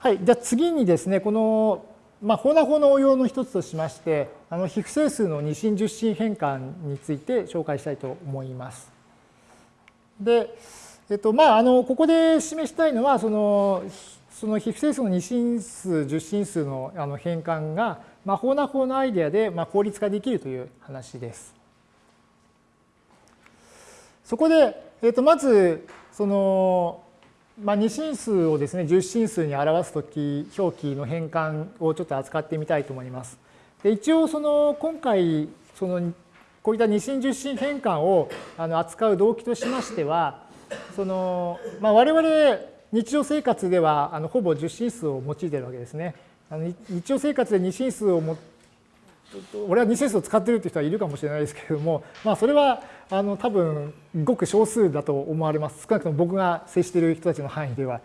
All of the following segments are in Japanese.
はい、じゃあ次にですね、この、まあ、法な法の応用の一つとしまして、あの非不整数の二進十進変換について紹介したいと思います。で、えっと、まあ、あの、ここで示したいのは、その、その非不整数の二進数、十進数のあの変換が、まあ、法な法のアイデアで、まあ、効率化できるという話です。そこで、えっと、まず、その、まあ、2進数をですね、10進数に表すとき、表記の変換をちょっと扱ってみたいと思います。で一応、その、今回、その、こういった2進10進変換をあの扱う動機としましては、その、まあ、我々、日常生活ではあのほぼ10進数を用いているわけですね。あの日常生活で2進数を俺は2進数を使ってるという人はいるかもしれないですけれども、まあ、それはあの多分ごく少数だと思われます。少なくとも僕が接している人たちの範囲では。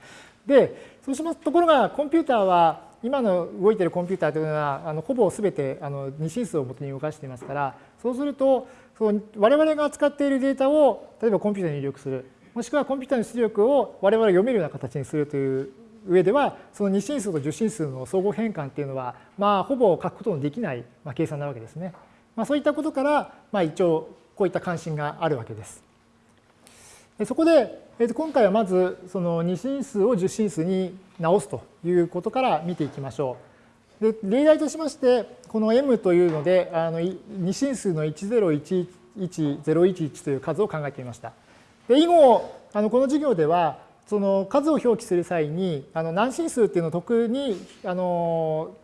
で、そうしますところがコンピューターは今の動いているコンピューターというのはあのほぼ全てあの2進数をもとに動かしていますからそうするとその我々が扱っているデータを例えばコンピューターに入力するもしくはコンピューターの出力を我々が読めるような形にするという上ではその2進数と10進数の相互変換っていうのはまあほぼ書くことのできない計算なわけですね。まあ、そういったことからまあ一応こういった関心があるわけです。そこで、えと今回はまずその2進数を10進数に直すということから見ていきましょう。で例題としましてこの m というのであの2進数の1011011という数を考えてみました。で以後あのこの授業ではその数を表記する際にあの何進数っていうのを特にあの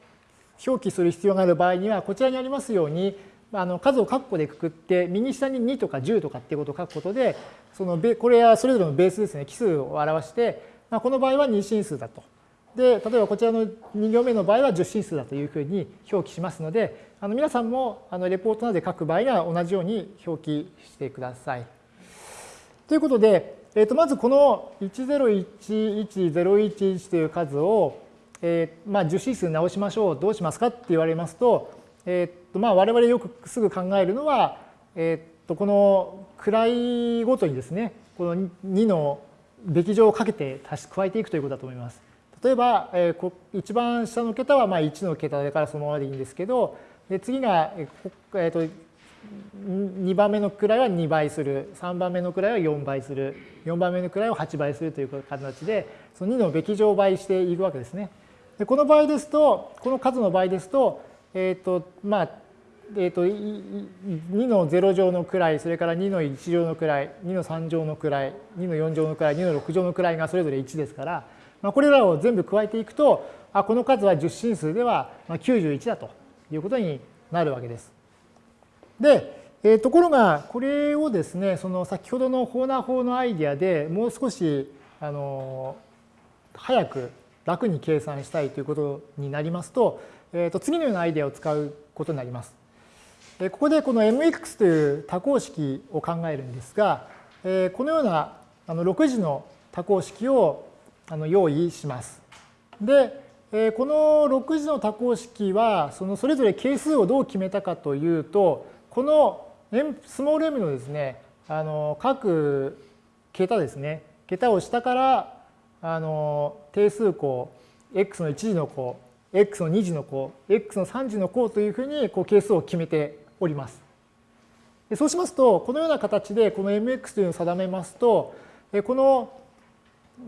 表記する必要がある場合にはこちらにありますようにあの数を括弧でくくって右下に2とか10とかっていうことを書くことでそのこれはそれぞれのベースですね奇数を表して、まあ、この場合は2進数だと。で例えばこちらの2行目の場合は10進数だというふうに表記しますのであの皆さんもあのレポートなどで書く場合には同じように表記してください。ということでえー、とまずこの10110111という数を、えーまあ、10指数直しましょうどうしますかって言われますと,、えーとまあ、我々よくすぐ考えるのは、えー、とこの位ごとにですねこの2のべき乗をかけて足し加えていくということだと思います。例えば、えー、一番下の桁はまあ1の桁だからそのままでいいんですけどで次が、えー、と2番目の位は2倍する3番目の位は4倍する4番目の位を8倍するという形でその2のべき乗倍していくわけですね。でこの場合ですとこの数の場合ですと,、えーとまあえーと、2の0乗の位それから2の1乗の位2の3乗の位2の4乗の位2の6乗の位がそれぞれ1ですから、まあ、これらを全部加えていくとあこの数は10進数では91だということになるわけです。で、えー、ところがこれをですねその先ほどのホーナー法のアイディアでもう少しあの早く楽に計算したいということになりますと,、えー、と次のようなアイディアを使うことになります。ここでこの mx という多項式を考えるんですが、えこのようなあの6次の多項式をあの用意します。で、えこの6次の多項式はそのそれぞれ係数をどう決めたかというとこのスモール m のですね、あの各桁ですね、桁を下からあの定数項、x の1次の項、x の2次の項、x の3次の項というふうにこう係数を決めております。でそうしますと、このような形でこの mx というのを定めますと、この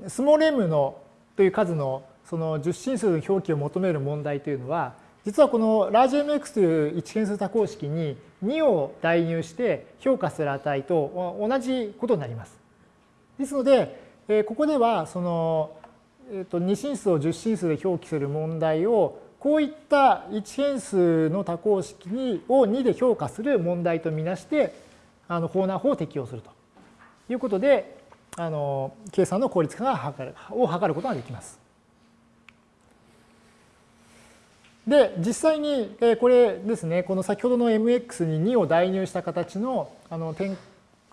スモール m のという数のその10進数の表記を求める問題というのは、実はこのラージ mx という一変数多項式に2を代入して評価する値と同じことになります。ですので、ここではその、えー、と2進数を10進数で表記する問題をこういった一変数の多項式にを2で評価する問題とみなしてあの法難法を適用するということであの計算の効率化が図るを図ることができます。で、実際にこれですね、この先ほどの mx に2を代入した形の、あの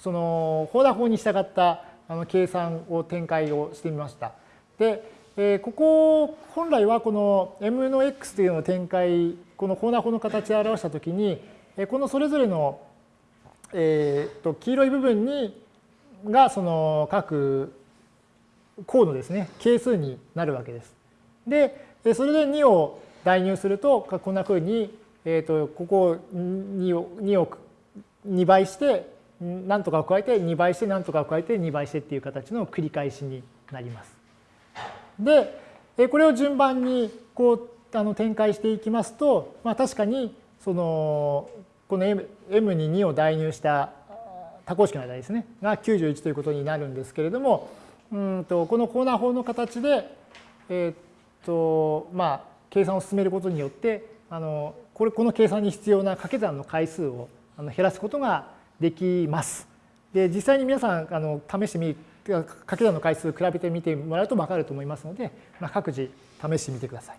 その、放打法に従ったあの計算を展開をしてみました。で、えここ、本来はこの m の x というのを展開、この放打法の形で表したときに、えこのそれぞれの、えー、と黄色い部分にがその各項のですね、係数になるわけです。で、それで2を代入すると、こんなふうに、えー、とここ2を ,2 を2倍して、何とかを加えて2倍して何とかを加えて2倍してっていう形の繰り返しになります。で、これを順番にこうあの展開していきますと、まあ、確かにそのこの M, M に2を代入した多項式の間ですねが91ということになるんですけれどもうんとこのコーナー法の形で、えー、っとまあ、計算を進めることによってあのこれこの計算に必要な掛け算の回数をあの減らすことができます。で実際に皆さんあの試してみ掛け算の回数比べてみてもらうと分かると思いますので、まあ、各自試してみてください。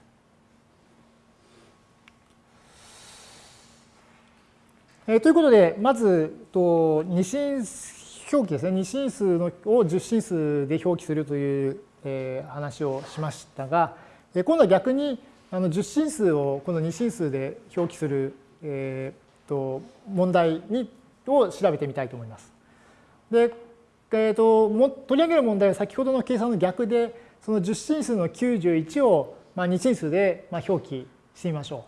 えー、ということで、まず、と二進表記ですね、二進数のを十進数で表記するという、えー、話をしましたが、えー、今度は逆にあの十進数をこの二進数で表記する、えー、と問題にを調べてみたいと思います。で、えーと、も取り上げる問題は先ほどの計算の逆で、その十進数の91を、まあ、二進数で、まあ、表記してみましょ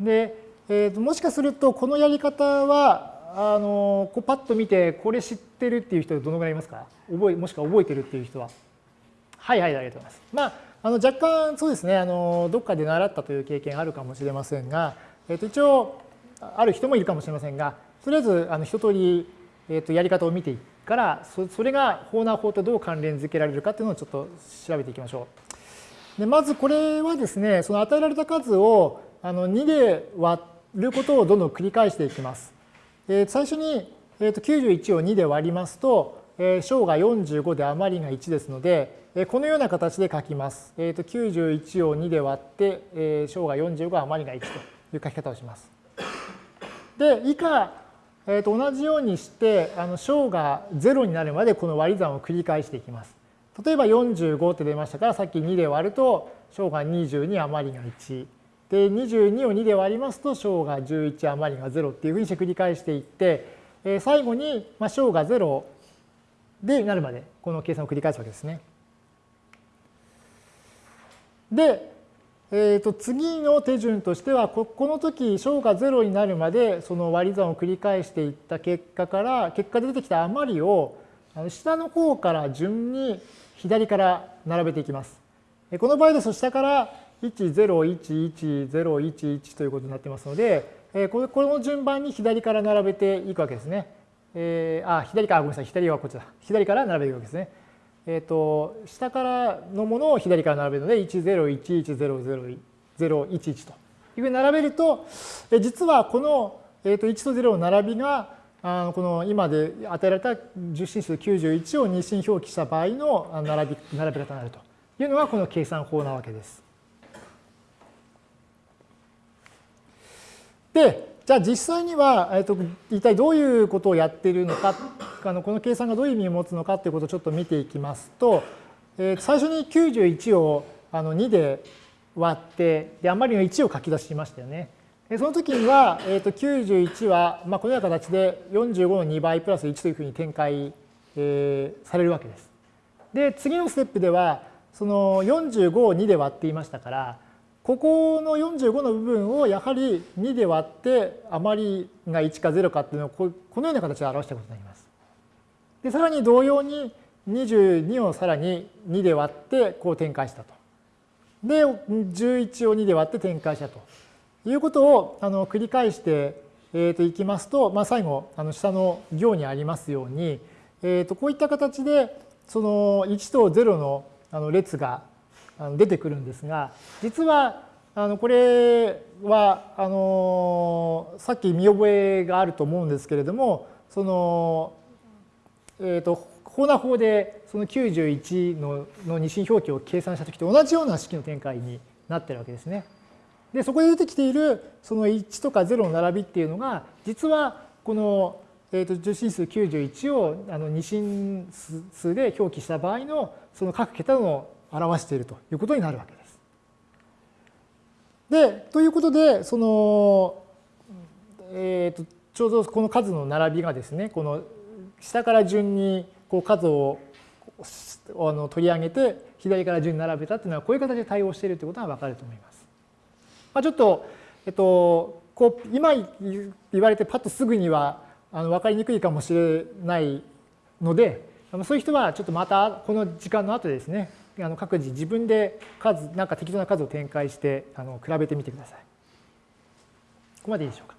う。で、えー、ともしかするとこのやり方はあのこうパッと見てこれ知ってるっていう人どのぐらいいますか？覚えもしくは覚えてるっていう人は？はいはいありがとうございます。まああの若干そうですねあのどっかで習ったという経験あるかもしれませんが、えー、と一応ある人もいるかもしれませんがとりあえずあの一通り、えー、とやり方を見ていくからそそれが法難法とどう関連づけられるかっていうのをちょっと調べていきましょう。でまずこれはですねその与えられた数をあの2で割ることをどんどん繰り返していきます。えー、最初に、えー、と91を2で割りますと、えー、小が45で余りが1ですので、このような形で書きます。えー、と91を2で割って、えー、小が45余りが1という書き方をします。で、以下、えー、と同じようにしてあの小が0になるまでこの割り算を繰り返していきます。例えば45って出ましたからさっき2で割ると小が22余りが1。で22を2で割りますと小が11余りが0っていうふうにして繰り返していって、え最後にまあ小が0でなるまでこの計算を繰り返すわけですね。で、えー、と次の手順としてはここの時小が0になるまでその割り算を繰り返していった結果から結果で出てきた余りを下の方から順に左から並べていきます。この場合ですと下から1011011ということになってますので、この順番に左から並べていくわけですね。えー、あ、左か、ごめんなさい、左はこちだ。左から並べていくわけですね。え、ー、と、下からのものを左から並べるので、10110011というふうに並べると、実はこの、えー、と1と0の並びが、あのこの今で与えられた十進数91を二進表記した場合の並び並べ方になるというのがこの計算法なわけです。で、じゃあ実際には、えーと、一体どういうことをやっているのか、あのこの計算がどういう意味を持つのかということをちょっと見ていきますと、えー、最初に91をあの2で割って、で、余りの1を書き出しましたよね。でその時には、えー、と91は、まあ、このような形で45の2倍プラス1というふうに展開、えー、されるわけです。で、次のステップでは、その45を2で割っていましたから、ここの45の部分をやはり2で割って余りが1か0かっていうのをこのような形で表したことになります。でさらに同様に22をさらに2で割ってこう展開したと。で11を2で割って展開したということをあの繰り返してえー、といきますと、まあ、最後あの下の行にありますように、えー、とこういった形でその1と0のあの列が出てくるんですが実はあのこれはあのさっき見覚えがあると思うんですけれどもそのえ、ー、と法な法でその91のの二進表記を計算した時と同じような式の展開になってるわけですね。でそこで出てきているその1とか0の並びっていうのが実はこの、えー、と受信数91をあの二進数で表記した場合のその各桁の表しているということになるわけです。で、ということで、その、えーと、ちょうどこの数の並びがですね、この下から順にこう数をあの取り上げて、左から順に並べたっていうのはこういう形で対応しているということが分かると思います。まあ、ちょっと、えっと、こう今言われてパッとすぐにはあの分かりにくいかもしれないのでそういう人はちょっとまたこの時間の後でですねあの各自自分で数なんか適当な数を展開してあの比べてみてください。ここまでいいでしょうか？